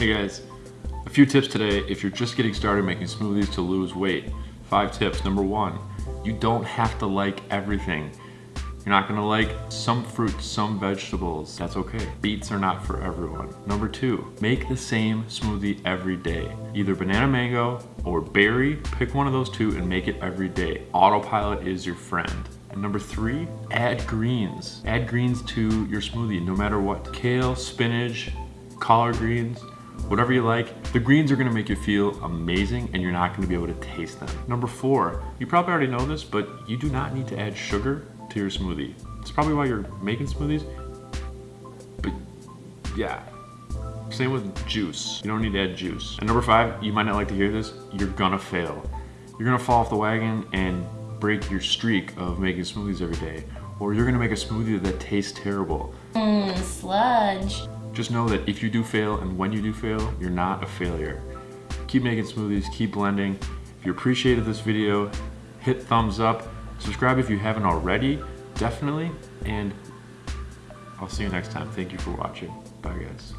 Hey guys, a few tips today if you're just getting started making smoothies to lose weight. Five tips. Number one, you don't have to like everything. You're not gonna like some fruits, some vegetables. That's okay. Beets are not for everyone. Number two, make the same smoothie every day. Either banana mango or berry, pick one of those two and make it every day. Autopilot is your friend. And number three, add greens. Add greens to your smoothie, no matter what. Kale, spinach, collard greens, whatever you like. The greens are gonna make you feel amazing and you're not gonna be able to taste them. Number four, you probably already know this, but you do not need to add sugar to your smoothie. It's probably why you're making smoothies, but yeah. Same with juice. You don't need to add juice. And number five, you might not like to hear this, you're gonna fail. You're gonna fall off the wagon and break your streak of making smoothies every day. Or you're gonna make a smoothie that tastes terrible. Mmm, sludge. Just know that if you do fail and when you do fail, you're not a failure. Keep making smoothies, keep blending. If you appreciated this video, hit thumbs up. Subscribe if you haven't already, definitely. And I'll see you next time. Thank you for watching. Bye guys.